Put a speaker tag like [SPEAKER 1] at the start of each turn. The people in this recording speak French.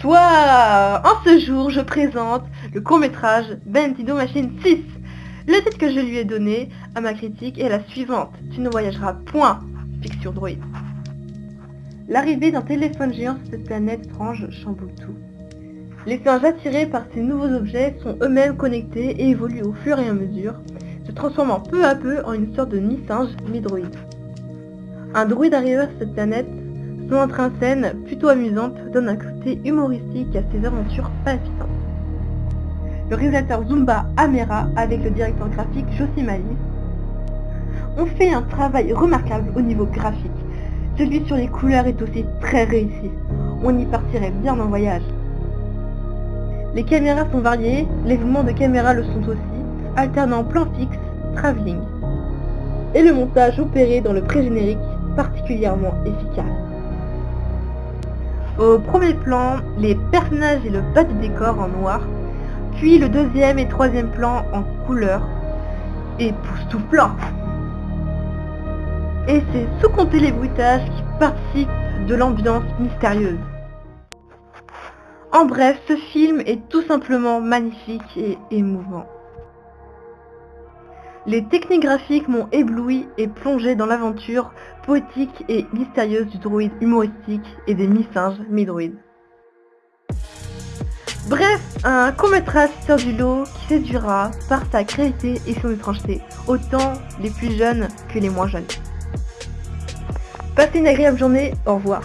[SPEAKER 1] Bonsoir En ce jour, je présente le court-métrage Bentido Machine 6. Le titre que je lui ai donné à ma critique est la suivante. Tu ne voyageras point, fiction droïde. L'arrivée d'un téléphone géant sur cette planète étrange chamboule. Les singes attirés par ces nouveaux objets sont eux-mêmes connectés et évoluent au fur et à mesure, se transformant peu à peu en une sorte de mi-singe, mi-droïde. Un droïde arrivé à cette planète son entrée en scène, plutôt amusante, donne un côté humoristique à ses aventures palpitantes. Le réalisateur Zumba Amera, avec le directeur graphique Josie Mali, ont fait un travail remarquable au niveau graphique. Celui sur les couleurs est aussi très réussi. On y partirait bien en voyage. Les caméras sont variées, les mouvements de caméra le sont aussi, alternant plan fixe, travelling. Et le montage opéré dans le pré-générique particulièrement efficace. Au premier plan, les personnages et le bas du décor en noir, puis le deuxième et troisième plan en couleur, époustouflant. Et c'est sous compter les bruitages qui participent de l'ambiance mystérieuse. En bref, ce film est tout simplement magnifique et émouvant. Les techniques graphiques m'ont ébloui et plongé dans l'aventure poétique et mystérieuse du droïde humoristique et des mi-singes, mi-droïdes. Bref, un court-métrage sur du lot qui séduira par sa créativité et son étrangeté, autant les plus jeunes que les moins jeunes. Passez une agréable journée, au revoir.